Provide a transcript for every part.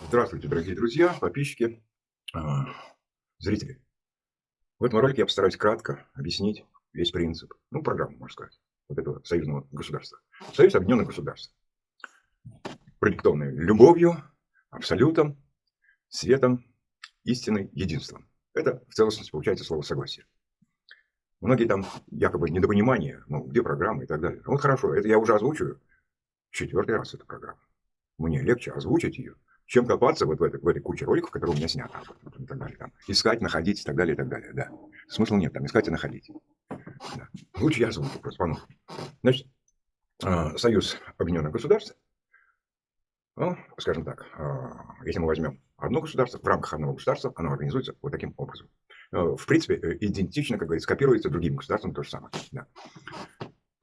Здравствуйте, дорогие друзья, подписчики, а, зрители. В этом ролике я постараюсь кратко объяснить весь принцип, ну, программу, можно сказать, вот этого союзного государства. Союз Объединенных Государств, продиктованный любовью, абсолютом, светом, истиной, единством. Это в целостности получается слово «согласие». Многие там якобы недопонимания, ну, где программа и так далее. Вот хорошо, это я уже озвучиваю четвертый раз эту программу. Мне легче озвучить ее, чем копаться вот в этой, в этой куче роликов, которые у меня сняты. И так далее, там, искать, находить и так далее, и так далее. Да. Смысла нет там искать и находить. Да. Лучше я озвучу просто по Значит, а, Союз Объединенных Государств, ну, скажем так, а, если мы возьмем одно государство, в рамках одного государства оно организуется вот таким образом. А, в принципе, э, идентично, как говорится, копируется другим государством то же самое. Да.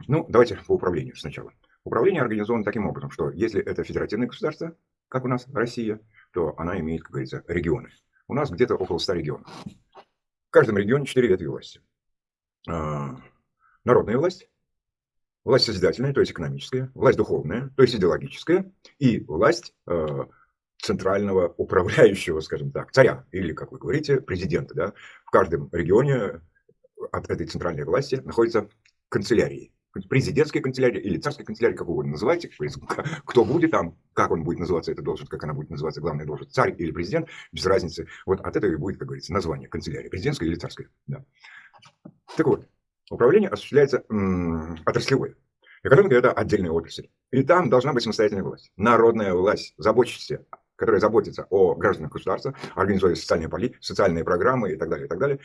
Ну, давайте по управлению сначала. Управление организовано таким образом, что если это федеративное государство, как у нас Россия, то она имеет, как говорится, регионы. У нас где-то около 100 регионов. В каждом регионе 4 ветви власти. А, народная власть, власть созидательная, то есть экономическая, власть духовная, то есть идеологическая, и власть а, центрального управляющего, скажем так, царя, или, как вы говорите, президента. Да? В каждом регионе от этой центральной власти находятся канцелярии президентской канцелярии или царской канцелярии, как угодно называйте, кто будет там, как он будет называться, эта должность, как она будет называться, главная должность, царь или президент, без разницы. Вот от этого и будет, как говорится, название канцелярии, президентская или царская. Да. Так вот, управление осуществляется отраслевое. Экономика – это отдельная отрасль. И там должна быть самостоятельная власть. Народная власть, заботящаяся, которая заботится о гражданах государства, организует социальные социальные программы и так далее, и так далее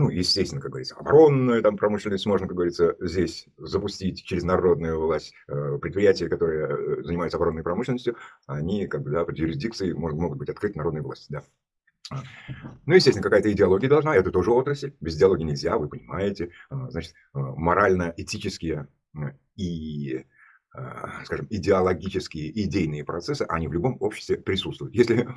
ну, естественно, как говорится, оборонную там, промышленность можно, как говорится, здесь запустить через народную власть. Э, предприятия, которые э, занимаются оборонной промышленностью, они как бы, да, под юрисдикцией могут, могут быть открыты народной власти. Да. А. Ну, естественно, какая-то идеология должна, это тоже отрасль, без идеологии нельзя, вы понимаете. А, значит, э, морально-этические и скажем, идеологические, идейные процессы, они в любом обществе присутствуют. Если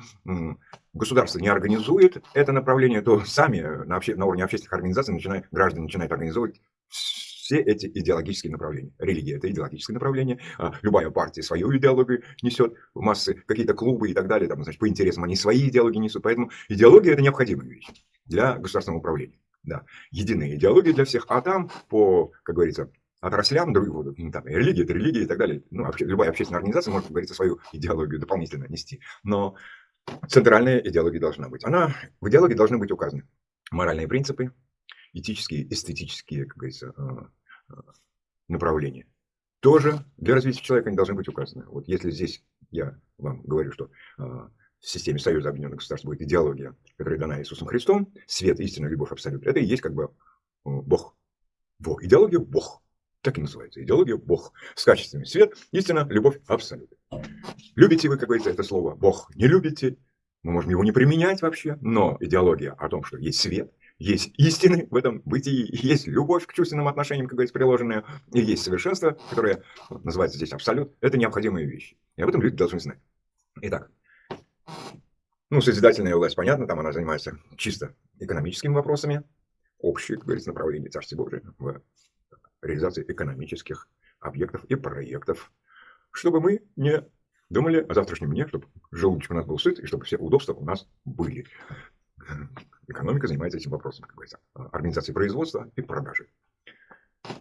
государство не организует это направление, то сами на, обще, на уровне общественных организаций начинают, граждане начинают организовывать все эти идеологические направления. Религия – это идеологическое направление, а любая партия свою идеологию несет, в массы какие-то клубы и так далее, там, значит, по интересам они свои идеологии несут. Поэтому идеология – это необходимая вещь для государственного управления. Да. Единая идеология для всех, а там по, как говорится, отраслям, друг, ну, там, религия, это религия и так далее. Ну, вообще, любая общественная организация может, как говорится, свою идеологию дополнительно нести. Но центральная идеология должна быть. Она, в идеологии должны быть указаны моральные принципы, этические, эстетические, как говорится, э, э, направления. Тоже для развития человека они должны быть указаны. Вот если здесь я вам говорю, что э, в системе Союза Объединенных Государств будет идеология, которая дана Иисусом Христом, свет, истина, любовь, абсолют, это и есть как бы Бог. Во, идеология Бог. Так и называется. Идеология Бог. С качествами свет, истина, любовь, абсолют. Любите вы, как говорится, это слово Бог. Не любите. Мы можем его не применять вообще. Но идеология о том, что есть свет, есть истины в этом бытии, есть любовь к чувственным отношениям, как говорится, приложенная, и есть совершенство, которое называется здесь абсолют. Это необходимые вещи. И об этом люди должны знать. Итак, ну, созидательная власть, понятно, там она занимается чисто экономическими вопросами, общие, как говорится, направления Царствия Божия в реализации экономических объектов и проектов, чтобы мы не думали о завтрашнем дне, чтобы желудочек у нас был сыт, и чтобы все удобства у нас были. Экономика занимается этим вопросом, как говорится, организацией производства и продажи.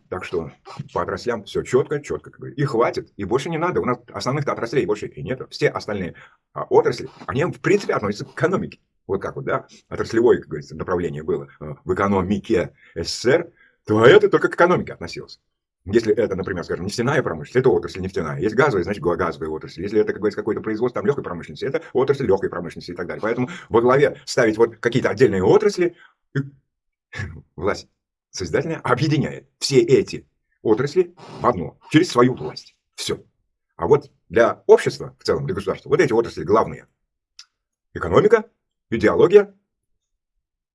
Так что по отраслям все четко, четко. Как говорится. И хватит, и больше не надо. У нас основных отраслей больше и нет. Все остальные а, отрасли, они в принципе относятся к экономике. Вот как вот, да, отраслевое, как говорится, направление было а, в экономике СССР, то это только к экономике относилось. Если это, например, скажем, нефтяная промышленность, это отрасль нефтяная. Есть газовая, значит, газовая отрасль. Если это, как говорится, какое-то производство там, легкой промышленности, это отрасль легкой промышленности и так далее. Поэтому во главе ставить вот какие-то отдельные отрасли, власть созидательная объединяет все эти отрасли в одно, через свою власть. Все. А вот для общества в целом, для государства, вот эти отрасли главные. Экономика, идеология,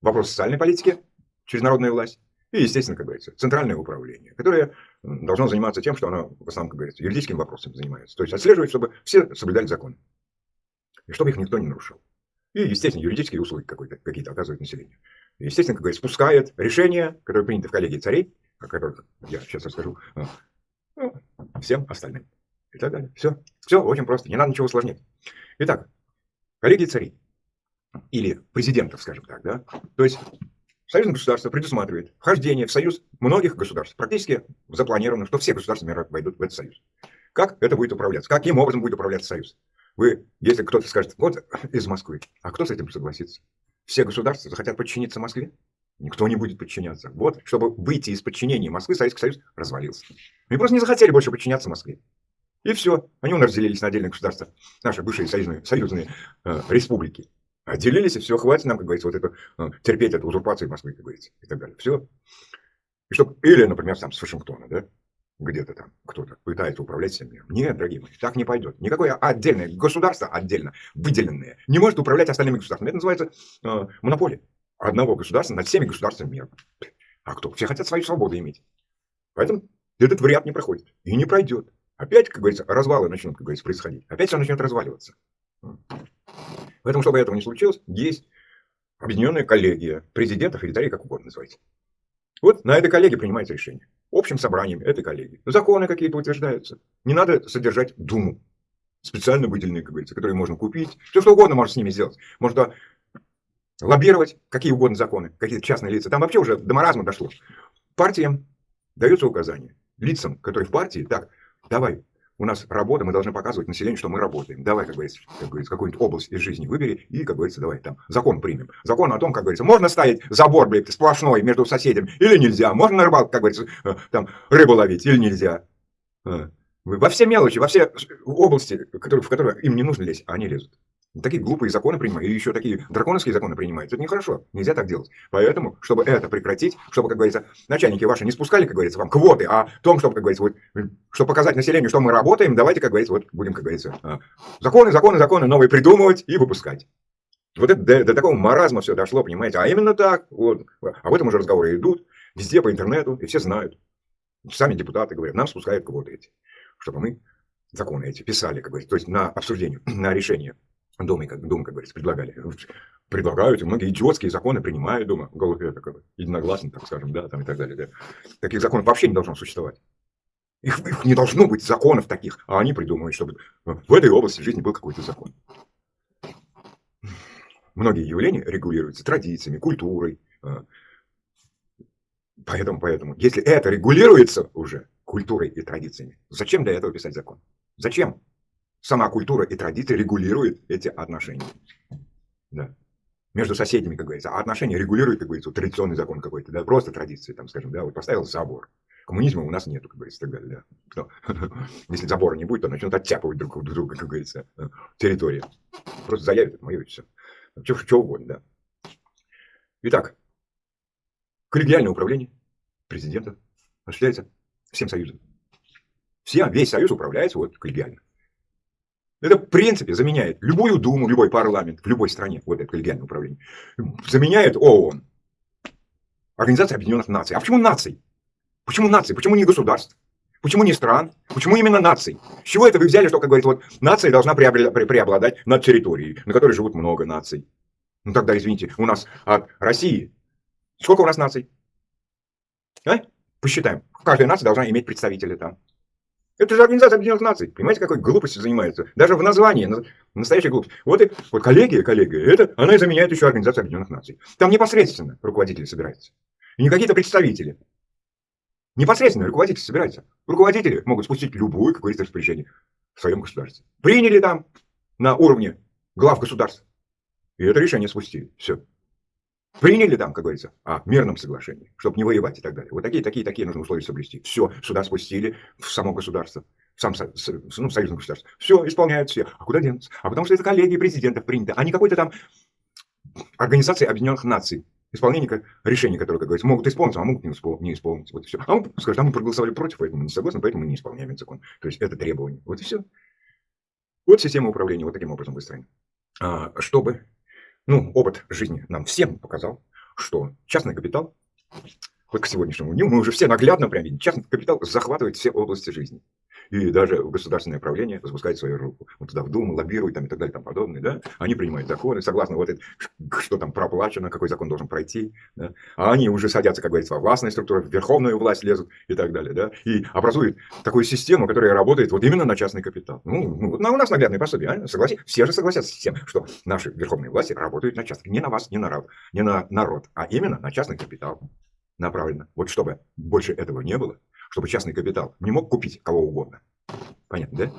вопрос социальной политики через народную власть и, естественно, как говорится, центральное управление, которое должно заниматься тем, что оно, в основном, как говорится, юридическими вопросами занимается. То есть отслеживать, чтобы все соблюдали закон. И чтобы их никто не нарушил. И, естественно, юридические услуги какие-то оказывают населению. И, естественно, как говорится, спускает решения, которые приняты в коллегии царей, о которых я сейчас расскажу, а, ну, всем остальным и так далее. Все. Все очень просто, не надо ничего усложнять. Итак, коллеги царей, или президентов, скажем так, да, то есть Союзное государство предусматривает вхождение в союз многих государств. Практически запланировано, что все государства мира войдут в этот союз. Как это будет управляться? Каким образом будет управляться союз? Вы, если кто-то скажет, вот из Москвы, а кто с этим согласится? Все государства захотят подчиниться Москве? Никто не будет подчиняться. Вот, чтобы выйти из подчинения Москвы, Советский Союз развалился. Они просто не захотели больше подчиняться Москве. И все. Они у нас разделились на отдельные государства. Наши бывшие союзные, союзные э, республики. Отделились, и все, хватит нам, как говорится, вот это, э, терпеть эту узурпацию Москвы, как говорится, и так далее. Все. И чтоб, или, например, сам с Вашингтона, да, где-то там кто-то пытается управлять всем миром. Нет, дорогие мои, так не пойдет. Никакое отдельное государство, отдельно выделенное, не может управлять остальными государствами. Это называется э, монополия одного государства над всеми государствами мира. А кто? Все хотят свою свободу иметь. Поэтому этот вариант не проходит. И не пройдет. Опять, как говорится, развалы начнут, как говорится, происходить. Опять все начнет разваливаться. Поэтому, чтобы этого не случилось, есть объединенная коллегия президентов или как угодно называйте. Вот на этой коллегии принимается решение. Общим собранием этой коллегии. Законы какие-то утверждаются. Не надо содержать Думу. Специально выделенные, как говорится, которые можно купить. Все что угодно можно с ними сделать. Можно лоббировать какие угодно законы, какие-то частные лица. Там вообще уже до маразма дошло. Партиям даются указания. Лицам, которые в партии, так, давай, у нас работа, мы должны показывать населению, что мы работаем. Давай, как говорится, как говорится какую-нибудь область из жизни выбери и, как говорится, давай там закон примем. Закон о том, как говорится, можно ставить забор, блядь, сплошной между соседями или нельзя. Можно на рыбалку, как говорится, э, там рыбу ловить или нельзя. Э, во все мелочи, во все области, в которые им не нужно лезть, они лезут. Такие глупые законы принимают, и еще такие драконовские законы принимают. Это нехорошо, нельзя так делать. Поэтому, чтобы это прекратить, чтобы, как говорится, начальники ваши не спускали, как говорится, вам квоты, а том, чтобы, как говорится, вот, чтобы показать населению, что мы работаем, давайте, как говорится, вот будем, как говорится, а, законы, законы, законы новые придумывать и выпускать. Вот это до, до такого маразма все дошло, понимаете? А именно так, вот, об этом уже разговоры идут, везде по интернету, и все знают. Сами депутаты говорят, нам спускают квоты эти, чтобы мы законы эти писали, как говорится, то есть на обсуждение, на решение. Дома, как, дома, как говорится, предлагали. Предлагают, и многие идиотские законы принимают дома. Это как бы единогласно, так скажем, да, там и так далее. Да. Таких законов вообще не должно существовать. Их, их не должно быть законов таких, а они придумывают, чтобы в этой области жизни был какой-то закон. Многие явления регулируются традициями, культурой. А. Поэтому, поэтому, если это регулируется уже культурой и традициями, зачем для этого писать закон? Зачем? Сама культура и традиция регулируют эти отношения. Да. Между соседями, как говорится. А отношения регулируют, как говорится, традиционный закон какой-то, да, просто традиции, там, скажем, да, вот поставил забор. Коммунизма у нас нету, как говорится, так далее, да. Если забора не будет, то начнут оттяпывать друг друга, как говорится, э, территория. Просто заявят, это мое и все. Что, что угодно, да. Итак, коллегиальное управление президента осуществляется всем союзом. Все, весь союз управляется вот коллегиально. Это, в принципе, заменяет любую думу, любой парламент в любой стране, вот это коллегиальное управление, заменяет ООН. Организация Объединенных Наций. А почему наций? Почему наций? Почему не государств? Почему не стран? Почему именно наций? С чего это вы взяли, что, как говорится, вот нация должна преобладать над территорией, на которой живут много наций? Ну тогда, извините, у нас от России сколько у нас наций? А? Посчитаем. Каждая нация должна иметь представителя там. Это же Организация Объединенных Наций. Понимаете, какой глупостью занимается? Даже в названии, настоящая глупость. Вот, и, вот коллегия, коллегия, это, она и заменяет еще Организацию Объединенных Наций. Там непосредственно руководители собираются. И не какие-то представители. Непосредственно руководители собираются. Руководители могут спустить любое, как говорится, распоряжение в своем государстве. Приняли там на уровне глав государств. И это решение спустили. Все. Приняли там, как говорится, о мирном соглашении, чтобы не воевать и так далее. Вот такие, такие, такие нужно условия соблюсти. Все, сюда спустили, в само государство, в сам ну, союзное государство. Все, исполняют все. А куда денутся? А потому что это коллегии президентов приняты, а не какой-то там организации Объединенных Наций. Исполнение решений, которые, как говорится, могут исполнить, а могут не, испол не исполнить. Вот и все. А мы скажем, а мы проголосовали против, поэтому мы не согласны, поэтому мы не исполняем этот закон. То есть это требование. Вот и все. Вот система управления вот таким образом выстроена. А, чтобы ну, опыт жизни нам всем показал, что частный капитал, вот к сегодняшнему дню мы уже все наглядно прям видим, частный капитал захватывает все области жизни. И даже государственное правление запускает свою руку. Вот туда в Думу лоббируют там, и так далее, там подобное. Да? Они принимают законы, согласно вот это, что там проплачено, какой закон должен пройти. Да? А они уже садятся, как говорится, во властные структуры, в верховную власть лезут и так далее. Да? И образуют такую систему, которая работает вот именно на частный капитал. Ну, ну вот у нас наглядное пособие. А? Согласи? Все же согласятся с тем, что наши верховные власти работают на частный. Не на вас, не на не на народ, а именно на частный капитал направлено. Вот чтобы больше этого не было, чтобы частный капитал не мог купить кого угодно. Понятно, да?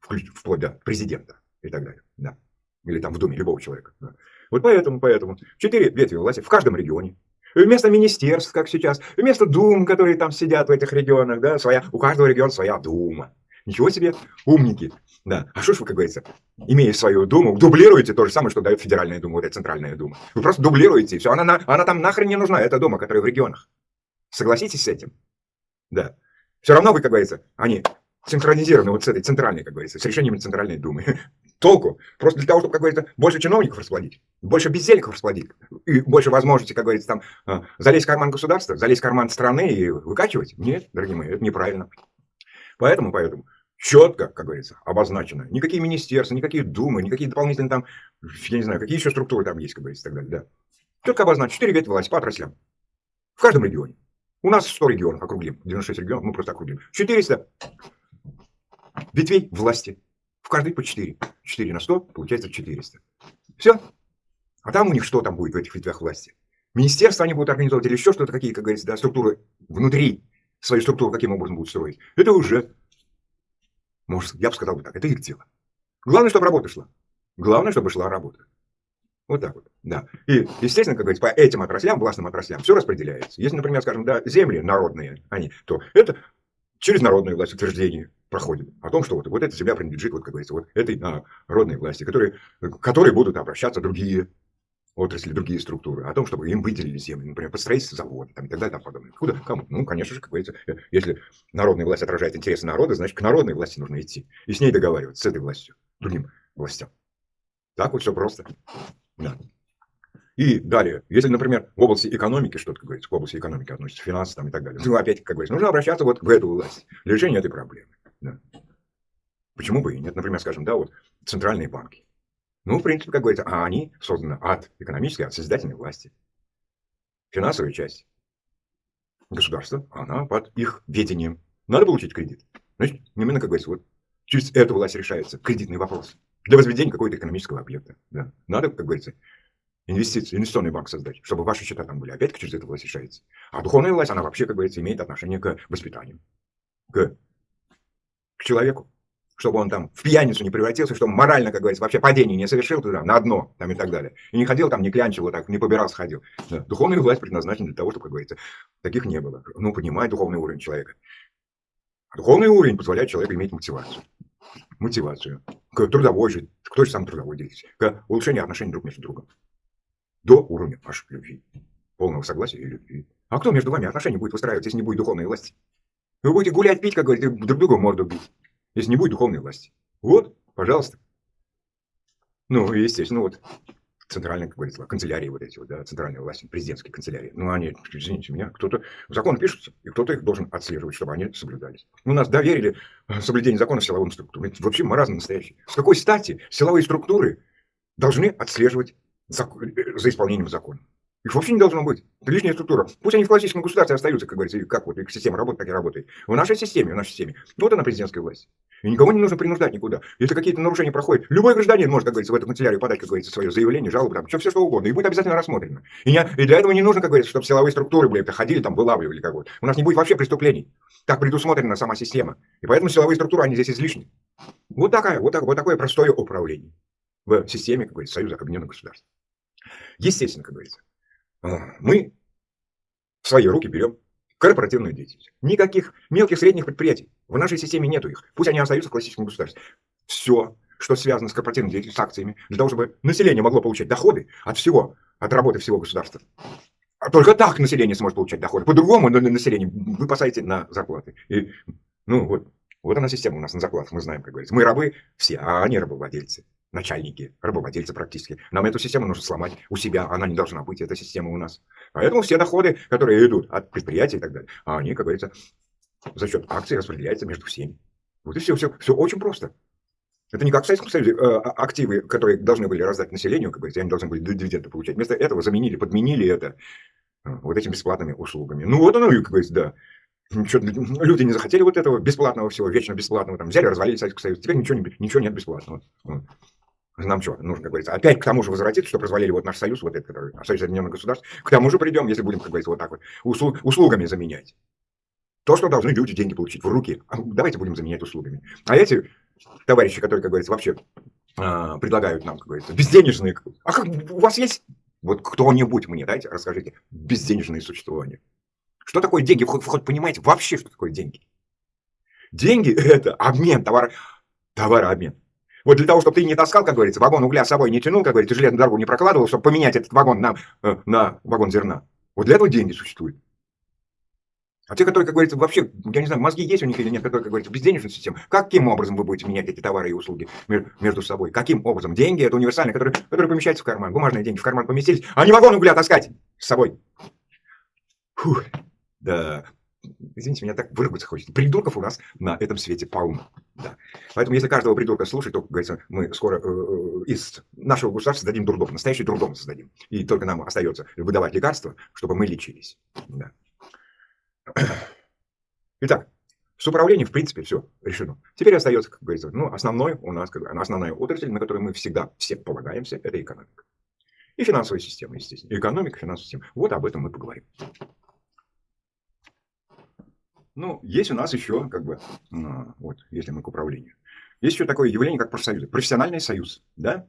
Вплоть до президента и так далее. Да. Или там в Думе любого человека. Да. Вот поэтому, поэтому. Четыре ветви власти в каждом регионе. Вместо министерств, как сейчас, вместо дум, которые там сидят в этих регионах, да, своя, у каждого региона своя дума. Ничего себе, умники. Да. А что ж вы, как говорится, имея свою думу, дублируете то же самое, что дает Федеральная дума, вот эта Центральная дума. Вы просто дублируете, и все. Она, она там нахрен не нужна, эта дума, которая в регионах. Согласитесь с этим? Да. Все равно вы, как говорится, они синхронизированы вот с этой центральной, как говорится, с решениями Центральной Думы. Толку? Просто для того, чтобы, как говорится, больше чиновников расплодить, больше бездельников расплодить, и больше возможностей, как говорится, там, а, залезть в карман государства, залезть в карман страны и выкачивать? Нет, дорогие мои, это неправильно. Поэтому, поэтому, четко, как говорится, обозначено. Никакие министерства, никакие думы, никакие дополнительные там, я не знаю, какие еще структуры там есть, как говорится, и так далее. Да. Четко обозначено. Четыре ветви власти по отраслям. В каждом регионе. У нас 100 регионов, округлим. 96 регионов, мы просто округлим. 400 ветвей власти. В каждой по 4. 4 на 100, получается 400. Все. А там у них что там будет в этих ветвях власти? Министерство они будут организовывать или еще что-то, какие, как говорится, да, структуры внутри, свою структуру каким образом будут строить. Это уже может, я бы сказал бы так, это их дело. Главное, чтобы работа шла. Главное, чтобы шла работа. Вот так вот, да. И, естественно, как говорится, по этим отраслям, властным отраслям, все распределяется. Если, например, скажем, да, земли народные, они, то это через народную власть утверждение проходит о том, что вот, вот эта земля принадлежит, вот, как говорится, вот этой народной власти, которые, которые будут обращаться другие отрасли, другие структуры, о том, чтобы им выделили земли, например, под строительство завода там, и так далее, там подобное. Куда? Кому? Ну, конечно же, как говорится, э, если народная власть отражает интересы народа, значит, к народной власти нужно идти. И с ней договариваться, с этой властью, другим властям. Так вот все просто. Да. И далее, если, например, в области экономики что-то, как говорится, к области экономики относится, финансы там и так далее, ну, опять, как говорится, нужно обращаться вот в эту власть для решения этой проблемы. Да. Почему бы и нет? Например, скажем, да, вот центральные банки. Ну, в принципе, как говорится, а они созданы от экономической, от созидательной власти. Финансовая часть государства, она под их ведением. Надо получить кредит. Значит, именно, как говорится, вот через эту власть решается кредитный вопрос. Для возведения какого-то экономического объекта. Да. Надо, как говорится, инвестиции, инвестиционный банк создать, чтобы ваши счета там были. Опять через эту власть решается. А духовная власть, она вообще, как говорится, имеет отношение к воспитанию, к, к человеку чтобы он там в пьяницу не превратился, чтобы морально, как говорится, вообще падение не совершил туда, на дно, там и так далее. И не ходил там, не клянчил вот так, не побирался, ходил. Да. Духовная власть предназначена для того, чтобы, как говорится, таких не было. Ну, понимает духовный уровень человека. А духовный уровень позволяет человеку иметь мотивацию. Мотивацию. К трудовой же, к той же самой трудовой деятельности. К улучшению отношений друг между другом. До уровня вашей любви. Полного согласия и любви. А кто между вами отношения будет выстраивать, если не будет духовной власти? Вы будете гулять, пить, как говорится, друг другу морду бить если не будет духовной власти. Вот, пожалуйста. Ну, естественно, вот центральная, как говорится, канцелярии вот эти вот, да, центральные власти, президентские канцелярии. Ну, они, извините меня, кто-то, закон пишутся, и кто-то их должен отслеживать, чтобы они соблюдались. У нас доверили э, соблюдение закона силовым структурам. Это вообще маразм настоящий. С какой стати силовые структуры должны отслеживать за, э, за исполнением закона? Их вообще не должно быть. Это лишняя структура. Пусть они в классическом государстве остаются, как говорится, как вот их система работает, так и работает. В нашей системе, в нашей системе. Вот она президентская власть. И никого не нужно принуждать никуда. Если какие-то нарушения проходят, любой гражданин может, как говорится, в эту канцелярию подать, как говорится, свое заявление, жалобу, там, все, все что угодно, и будет обязательно рассмотрено. И, не, и для этого не нужно, как говорится, чтобы силовые структуры были, ходили там, вылавливали как вот. У нас не будет вообще преступлений. Так предусмотрена сама система. И поэтому силовые структуры, они здесь излишни. Вот, такая, вот, так, вот такое простое управление в системе, как говорится, Союза Объединенных Государств. Естественно, как говорится, мы в свои руки берем корпоративную деятельность. Никаких мелких, средних предприятий. В нашей системе нету их. Пусть они остаются в классическом государстве. Все, что связано с корпоративной деятельностью, с акциями, для того, чтобы население могло получать доходы от всего, от работы всего государства. А только так население сможет получать доходы. По-другому население вы посадите на зарплаты. И, ну вот, вот она система у нас на зарплатах, мы знаем, как говорится. Мы рабы все, а они рабовладельцы начальники, рабовладельцы практически. Нам эту систему нужно сломать у себя, она не должна быть, эта система у нас. Поэтому все доходы, которые идут от предприятий и так далее, они, как говорится, за счет акций распределяются между всеми. Вот и все, все, все очень просто. Это не как в Советском Союзе э, а, активы, которые должны были раздать населению, как бы, они должны были дивиденды получать. Вместо этого заменили, подменили это э, вот этими бесплатными услугами. Ну вот оно, как говорится, да. Ничего, люди не захотели вот этого бесплатного всего, вечно бесплатного. Там взяли, развалили Советский Союз. Теперь ничего, не, ничего нет бесплатного. Нам что, нужно, как говорится, опять к тому же возвратиться, что развалили вот наш союз, вот этот, который, Союз Объединенных Государств. К тому же придем, если будем, как говорится, вот так вот, услуг, услугами заменять. То, что должны люди деньги получить в руки, а давайте будем заменять услугами. А эти товарищи, которые, как говорится, вообще э, предлагают нам, как говорится, безденежные... А как, у вас есть, вот кто-нибудь мне, дайте, расскажите, безденежные существования. Что такое деньги? Вы хоть, хоть понимаете вообще, что такое деньги? Деньги – это обмен, товар, товарообмен. Вот для того, чтобы ты не таскал, как говорится, вагон угля с собой не тянул, как говорится, железную дорогу не прокладывал, чтобы поменять этот вагон на, э, на вагон зерна. Вот для этого деньги существуют. А те, которые, как говорится, вообще, я не знаю, мозги есть у них или нет, которые, как говорится, безденежная система, каким образом вы будете менять эти товары и услуги между собой? Каким образом? Деньги – это универсальные, которые, которые помещаются в карман. Бумажные деньги в карман поместились, а не вагон угля таскать с собой. Фух, да, извините, меня так выругаться хочется. Придурков у нас на этом свете полно. Да. Поэтому, если каждого придурка слушать, то, как говорится, мы скоро э, э из нашего государства создадим дурдом, настоящий дурдом создадим. И только нам остается выдавать лекарства, чтобы мы лечились. Да. Итак, с управлением, в принципе, все решено. Теперь остается, как говорится, ну, основной у нас, как, основная отрасль, на которую мы всегда все полагаемся, это экономика. И финансовая система, естественно. Экономика, финансовая система. Вот об этом мы поговорим. Ну, есть у нас еще, как бы, а, вот, если мы к управлению. Есть еще такое явление, как профсоюзы. Профессиональный союз, да?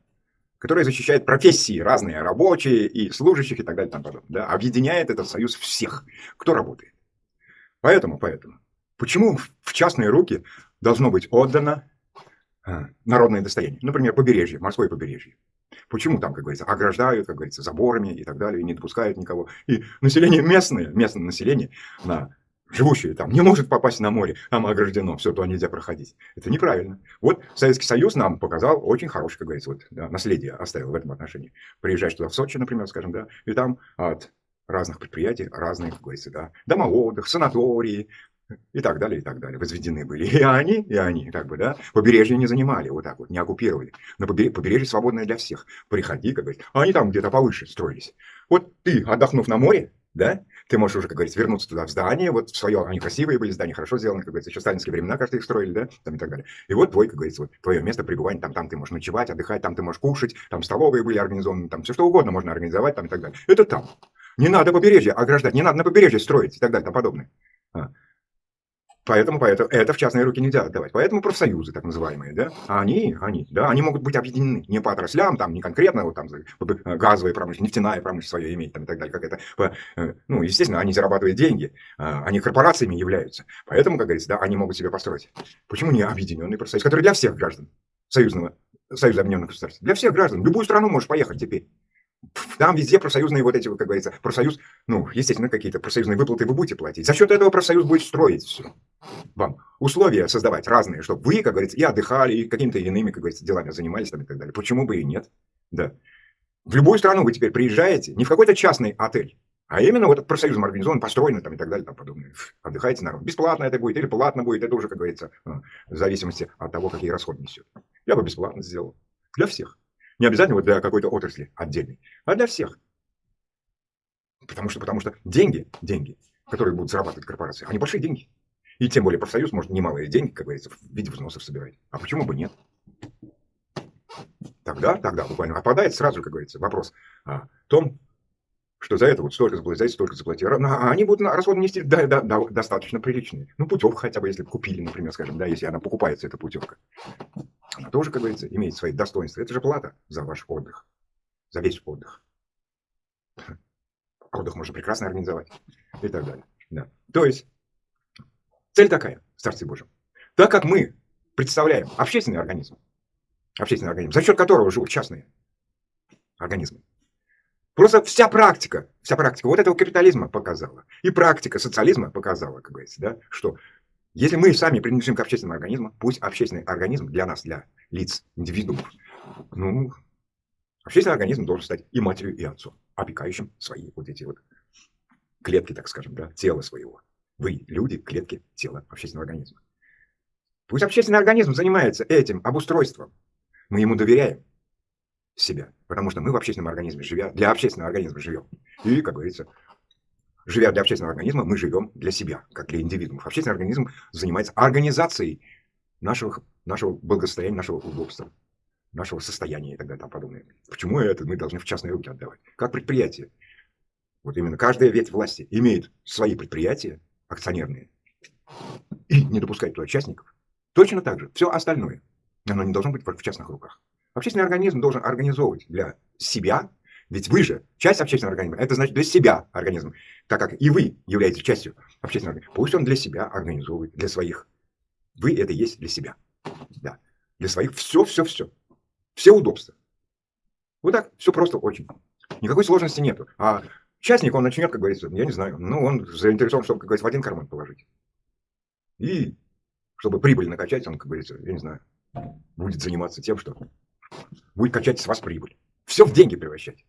который защищает профессии разные, рабочие и служащих и так далее. Там, да? Объединяет этот союз всех, кто работает. Поэтому, поэтому, почему в частные руки должно быть отдано а, народное достояние? Например, побережье, морское побережье. Почему там, как говорится, ограждают, как говорится, заборами и так далее, и не допускают никого. И население местное, местное население, на, живущее там, не может попасть на море, там ограждено, все, туда нельзя проходить. Это неправильно. Вот Советский Союз нам показал очень хорошее, как говорится, вот, да, наследие оставил в этом отношении. Приезжаешь туда в Сочи, например, скажем, да, и там от разных предприятий, разные, как говорится, да, дома отдых, санатории и так далее, и так далее, возведены были. И они, и они, как бы, да, побережье не занимали, вот так вот, не оккупировали. На побережье, побережье свободное для всех. Приходи, как говорится. А они там где-то повыше строились. Вот ты, отдохнув на море, да, ты можешь уже, как говорится, вернуться туда в здание, вот в свое, они красивые были, здания хорошо сделаны, как говорится, еще сталинские времена, кажется, их строили, да, там и так далее. И вот твой, как говорится, вот твое место пребывания, там, там ты можешь ночевать, отдыхать, там ты можешь кушать, там столовые были организованы, там все что угодно можно организовать, там и так далее. Это там. Не надо побережье ограждать, не надо на побережье строить и так далее, и тому подобное. Поэтому, поэтому это в частные руки нельзя отдавать. Поэтому профсоюзы, так называемые, да, они, они, да, они могут быть объединены не по отраслям, там, не конкретно, вот там газовая промышленность, нефтяная промышленность свое иметь, там, и так далее, как это, по, э, ну, естественно, они зарабатывают деньги, а, они корпорациями являются. Поэтому, как говорится, да, они могут себе построить. Почему не объединенный профсоюз, который для всех граждан союзного, Союза Объединенных Государств, для всех граждан, любую страну можешь поехать теперь. Там везде профсоюзные вот эти, как говорится, профсоюз, ну, естественно, какие-то профсоюзные выплаты вы будете платить. За счет этого профсоюз будет строить все. Вам условия создавать разные, чтобы вы, как говорится, и отдыхали, и какими-то иными, как говорится, делами занимались там и так далее. Почему бы и нет? Да. В любую страну вы теперь приезжаете, не в какой-то частный отель, а именно вот профсоюзом организован, построен там и так далее, там подобное. Отдыхаете народ. Бесплатно это будет или платно будет, это уже, как говорится, а, в зависимости от того, какие расходы несет. Я бы бесплатно сделал. Для всех. Не обязательно вот для какой-то отрасли отдельной, а для всех. Потому что, потому что деньги, деньги, которые будут зарабатывать корпорации, они большие деньги. И тем более профсоюз может немалые деньги, как говорится, в виде взносов собирать. А почему бы нет? Тогда, тогда буквально отпадает сразу, как говорится, вопрос о том, что за это вот столько заплатить, за это столько заплатить. А они будут расходы нести да, да, да, достаточно приличные. Ну, путевку хотя бы, если купили, например, скажем, да, если она покупается, эта путевка. Она тоже, как говорится, имеет свои достоинства. Это же плата за ваш отдых, за весь отдых. Отдых можно прекрасно организовать и так далее. Да. То есть, цель такая, в Божьем. Так как мы представляем общественный организм, общественный организм, за счет которого живут частные организмы, Просто вся практика, вся практика вот этого капитализма показала. И практика социализма показала, как говорится, да, что если мы сами принадлежим к общественному организму, пусть общественный организм для нас, для лиц, индивидуумов, ну, общественный организм должен стать и матерью, и отцом, опекающим свои вот эти вот клетки, так скажем, да, тела своего. Вы, люди, клетки тела общественного организма. Пусть общественный организм занимается этим обустройством. Мы ему доверяем себя, потому что мы в общественном организме живя, для общественного организма живем. И, как говорится, живя для общественного организма, мы живем для себя, как для индивидуумов. Общественный организм занимается организацией нашего, нашего благосостояния, нашего удобства, нашего состояния и так далее. Там подобное. Почему это мы должны в частные руки отдавать? Как предприятие. Вот именно каждая ветвь власти имеет свои предприятия акционерные и не допускать туда участников. Точно так же все остальное, оно не должно быть в частных руках. Общественный организм должен организовывать для себя, ведь вы же часть общественного организма, это значит для себя организм, так как и вы являетесь частью общественного организма. Пусть он для себя организовывает, для своих. Вы это есть для себя. Да. Для своих все, все, все. Все удобства. Вот так, все просто очень. Никакой сложности нету. А частник, он начнет, как говорится, я не знаю, ну, он заинтересован, чтобы, как говорится, в один карман положить. И чтобы прибыль накачать, он, как говорится, я не знаю, будет заниматься тем, что будет качать с вас прибыль. Все в деньги превращать.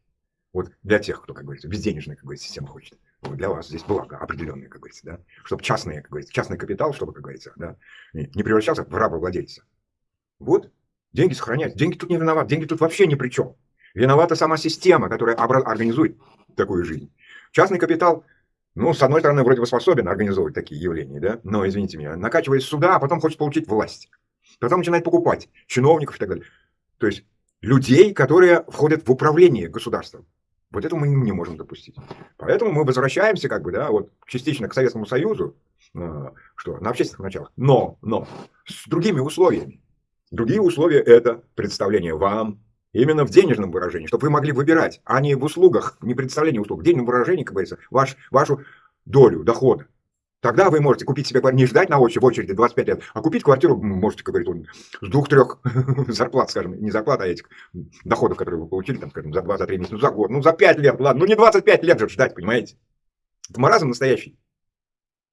Вот для тех, кто, как говорится, безденежная, как говорится, система хочет. Вот для вас здесь благо определенное, как говорится, да. Чтобы частные, как говорится, частный капитал, чтобы, как говорится, да, не превращался в рабовладельца. Вот, деньги сохранять. Деньги тут не виноваты, деньги тут вообще ни при чем. Виновата сама система, которая организует такую жизнь. Частный капитал, ну, с одной стороны, вроде бы способен организовывать такие явления, да, но, извините меня, накачиваясь сюда, а потом хочет получить власть. Потом начинает покупать чиновников и так далее. То есть людей, которые входят в управление государством. Вот этого мы не можем допустить. Поэтому мы возвращаемся как бы, да, вот частично к Советскому Союзу, э, что на общественных началах, но, но с другими условиями. Другие условия – это представление вам, именно в денежном выражении, чтобы вы могли выбирать, а не в услугах, не представление услуг, в денежном выражении, как говорится, ваш, вашу долю дохода. Тогда вы можете купить себе квартиру, не ждать на очереди, в очереди 25 лет, а купить квартиру, можете, как говорит он, с двух-трех зарплат, скажем, не зарплат, а этих доходов, которые вы получили, там, скажем, за 2, за 3 месяца, ну, за год, ну, за 5 лет, ладно, ну, не 25 лет же ждать, понимаете? Это маразм настоящий.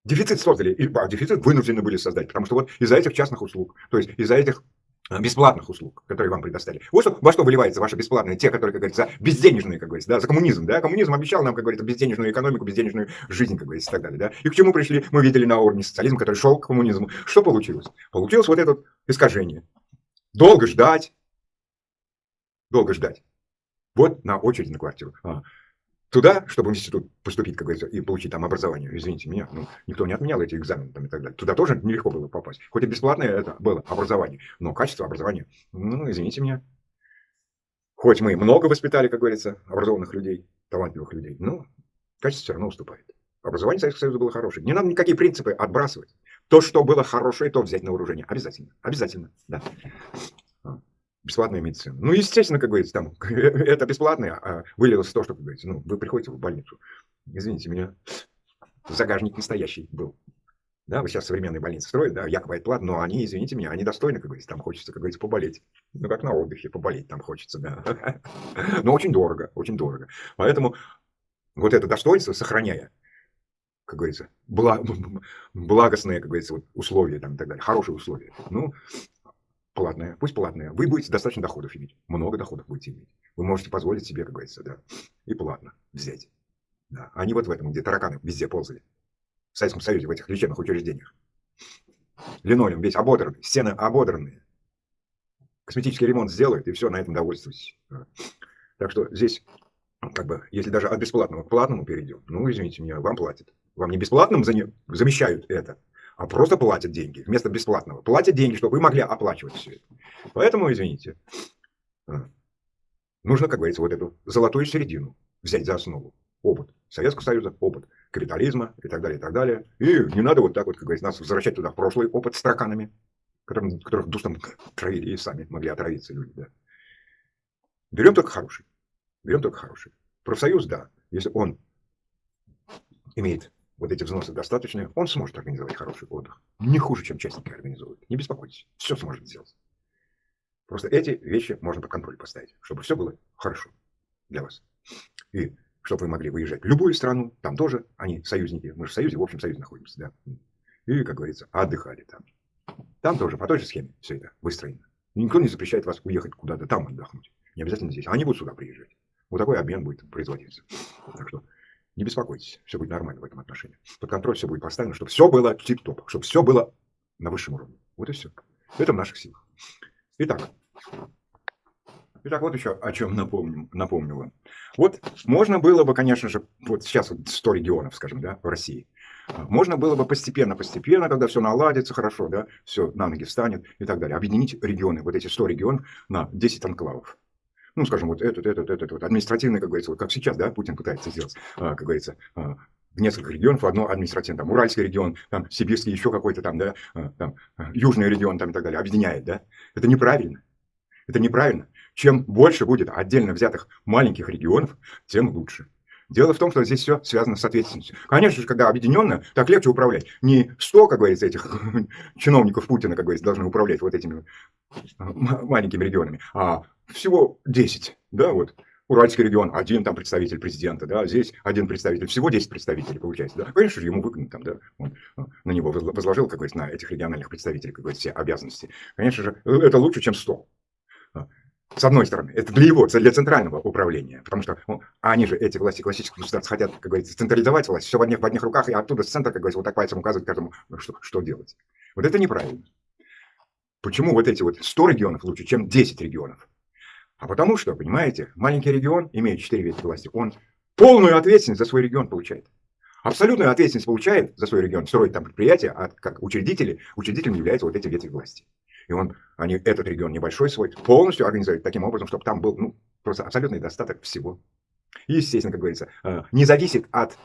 Дефицит создали, и, а, дефицит вынуждены были создать, потому что вот из-за этих частных услуг, то есть из-за этих бесплатных услуг, которые вам предоставили. Вот что, во что выливается ваши бесплатные, те, которые, как говорится, безденежные, как говорится, да, за коммунизм, да, коммунизм обещал нам, как говорится, безденежную экономику, безденежную жизнь, как говорится, и так далее, да, и к чему пришли, мы видели на уровне социализма, который шел к коммунизму, что получилось? Получилось вот это искажение. Долго ждать, долго ждать. Вот на очередь на квартиру. А, туда, чтобы в институт поступить, как говорится, и получить там образование, извините меня, ну, никто не отменял эти экзамены там и так далее. Туда тоже нелегко было попасть. Хоть и бесплатное это было образование, но качество образования, ну, извините меня. Хоть мы много воспитали, как говорится, образованных людей, талантливых людей, но качество все равно уступает. Образование Советского Союза было хорошее. Не надо никакие принципы отбрасывать. То, что было хорошее, то взять на вооружение. Обязательно. Обязательно. Да бесплатная медицина. Ну, естественно, как говорится, там, это бесплатное, а вылилось то, что, как говорится, ну, вы приходите в больницу. Извините меня, загажник настоящий был. Да, вы сейчас современные больницы строят, да, якобы это платно, но они, извините меня, они достойны, как говорится, там хочется, как говорится, поболеть. Ну, как на отдыхе, поболеть там хочется, да. Но очень дорого, очень дорого. Поэтому вот это достоинство, сохраняя, как говорится, благостные, как говорится, условия там и так далее, хорошие условия. Ну, платная, пусть платная, вы будете достаточно доходов иметь, много доходов будете иметь. Вы можете позволить себе, как говорится, да, и платно взять. Да. Не вот в этом, где тараканы везде ползали. В Советском Союзе, в этих лечебных учреждениях. Линолеум весь ободранный, стены ободранные. Косметический ремонт сделают, и все, на этом довольствуйтесь. Да. Так что здесь, как бы, если даже от бесплатного к платному перейдем, ну, извините меня, вам платят. Вам не бесплатным замещают это, а просто платят деньги вместо бесплатного. Платят деньги, чтобы вы могли оплачивать все это. Поэтому, извините, а, нужно, как говорится, вот эту золотую середину взять за основу. Опыт Советского Союза, опыт капитализма и так далее, и так далее. И не надо вот так вот, как говорится, нас возвращать туда в прошлый опыт с тараканами, которым, которых дустом травили и сами могли отравиться люди. Да. Берем только хороший. Берем только хороший. Профсоюз, да, если он имеет вот эти взносы достаточные, он сможет организовать хороший отдых. Не хуже, чем частники организуют. Не беспокойтесь, все сможет сделать. Просто эти вещи можно под контроль поставить, чтобы все было хорошо для вас. И чтобы вы могли выезжать в любую страну, там тоже они союзники, мы же в союзе, в общем союзе находимся, да. И, как говорится, отдыхали там. Там тоже по той же схеме все это выстроено. Никто не запрещает вас уехать куда-то там отдохнуть. Не обязательно здесь. Они будут сюда приезжать. Вот такой обмен будет производиться. Так что не беспокойтесь, все будет нормально в этом отношении. Под контроль все будет поставлено, чтобы все было тип-топ, чтобы все было на высшем уровне. Вот и все. Это в наших силах. Итак, Итак, вот еще о чем напомню, напомню вам. Вот можно было бы, конечно же, вот сейчас вот 100 регионов, скажем, да, в России. Можно было бы постепенно-постепенно, когда все наладится хорошо, да, все на ноги встанет и так далее, объединить регионы, вот эти 100 регионов на 10 анклавов. Ну, скажем, вот этот, этот, этот, вот административный, как говорится, вот как сейчас, да, Путин пытается сделать, а, как говорится, а, в несколько регионов в одно административное, там, Уральский регион, там, Сибирский, еще какой-то там, да, а, там, Южный регион, там, и так далее, объединяет, да. Это неправильно. Это неправильно. Чем больше будет отдельно взятых маленьких регионов, тем лучше. Дело в том, что здесь все связано с ответственностью. Конечно же, когда объединенно, так легче управлять. Не 100, как говорится, этих чиновников Путина, как говорится, должны управлять вот этими маленькими регионами, а всего 10, да, вот. Уральский регион, один там представитель президента, да, здесь один представитель, всего 10 представителей получается, да. Конечно же, ему выгодно там, да, он на него возложил, как говорится, на этих региональных представителей, как говорится, все обязанности. Конечно же, это лучше, чем 100. С одной стороны, это для его, для центрального управления, потому что ну, они же, эти власти классических государств, хотят, как говорится, централизовать власть, все в одних, в одних руках, и оттуда с центра, как говорится, вот так пальцем указывать каждому, ну, что, что делать. Вот это неправильно. Почему вот эти вот 100 регионов лучше, чем 10 регионов? А потому что, понимаете, маленький регион, имеет 4 ветки власти, он полную ответственность за свой регион получает. Абсолютную ответственность получает за свой регион, строить там предприятие, а как учредители, учредителем являются вот эти ветви власти. И он, они этот регион небольшой свой полностью организует таким образом, чтобы там был ну, просто абсолютный достаток всего. И, естественно, как говорится, э, не зависит от,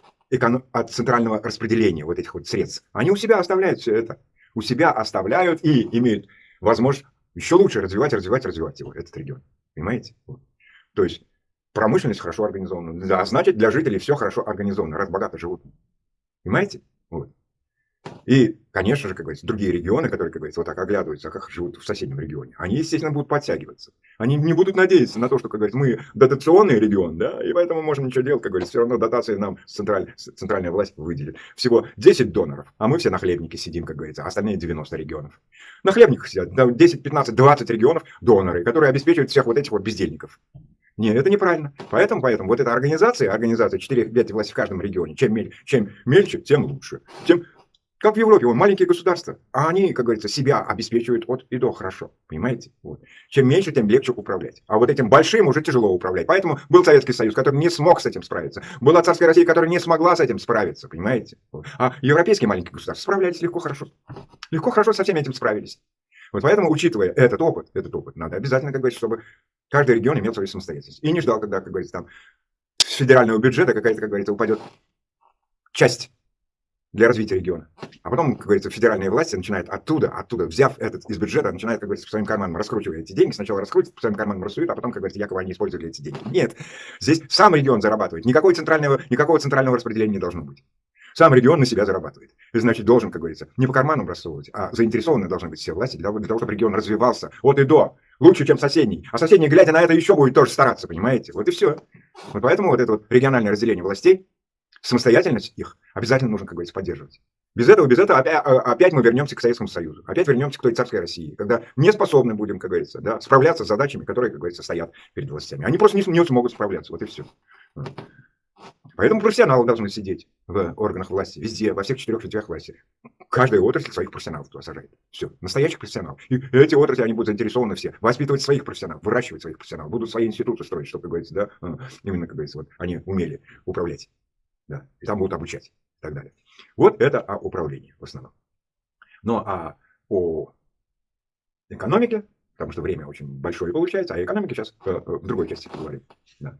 от центрального распределения вот этих вот средств. Они у себя оставляют все это. У себя оставляют и имеют возможность еще лучше развивать, развивать, развивать его, этот регион. Понимаете? Вот. То есть промышленность хорошо организована. Да, значит, для жителей все хорошо организовано, раз богато живут. Понимаете? Вот. И, конечно же, как говорится, другие регионы, которые, как говорится, вот так оглядываются, как живут в соседнем регионе, они, естественно, будут подтягиваться. Они не будут надеяться на то, что, как говорится, мы дотационный регион, да, и поэтому можем ничего делать, как говорится, все равно дотации нам централь, центральная власть выделит. Всего 10 доноров, а мы все на хлебнике сидим, как говорится, а остальные 90 регионов. На хлебниках сидят 10, 15, 20 регионов доноры, которые обеспечивают всех вот этих вот бездельников. Нет, это неправильно. Поэтому, поэтому вот эта организация, организация 4 ветви власти в каждом регионе, чем, мель, чем мельче, тем лучше. Тем как в Европе, вон, маленькие государства, а они, как говорится, себя обеспечивают от и до хорошо, понимаете? Вот. Чем меньше, тем легче управлять. А вот этим большим уже тяжело управлять. Поэтому был Советский Союз, который не смог с этим справиться. Была царская Россия, которая не смогла с этим справиться, понимаете? Вот. А европейские маленькие государства справлялись легко, хорошо. Легко, хорошо со всем этим справились. Вот поэтому, учитывая этот опыт, этот опыт, надо обязательно, как говорится, чтобы каждый регион имел свою самостоятельность. И не ждал, когда, как говорится, там с федерального бюджета какая-то, как говорится, упадет часть для развития региона. А потом, как говорится, федеральные власти начинают оттуда, оттуда, взяв этот из бюджета, начинают, как говорится, по своим карманам раскручивать эти деньги. Сначала раскрутят, по своим карманам рассуют, а потом, как говорится, якобы они использовали эти деньги. Нет, здесь сам регион зарабатывает. Никакого центрального, никакого центрального распределения не должно быть. Сам регион на себя зарабатывает. И значит, должен, как говорится, не по карманам рассовывать, а заинтересованы должны быть все власти для того, чтобы регион развивался от и до. Лучше, чем соседний. А соседний, глядя на это, еще будет тоже стараться, понимаете? Вот и все. Вот поэтому вот это вот региональное разделение властей, самостоятельность их обязательно нужно, как говорится, поддерживать. Без этого, без этого опять, а, опять мы вернемся к Советскому Союзу, опять вернемся к той царской России, когда не способны будем, как говорится, да, справляться с задачами, которые, как говорится, стоят перед властями. Они просто не, не смогут справляться, вот и все. Поэтому профессионалы должны сидеть в органах власти, везде, во всех четырех ветвях власти. Каждая отрасль своих профессионалов туда сажает. Все, настоящих профессионалов. И эти отрасли, они будут заинтересованы все. Воспитывать своих профессионалов, выращивать своих профессионалов. Будут свои институты строить, чтобы, как говорится, да, а, именно, как говорится, вот, они умели управлять. Да, и там будут обучать и так далее. Вот это о управлении в основном. Ну а о экономике, потому что время очень большое получается, а экономике сейчас э, э, в другой части поговорим. Да.